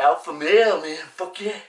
alfa male, man. Fuck yeah.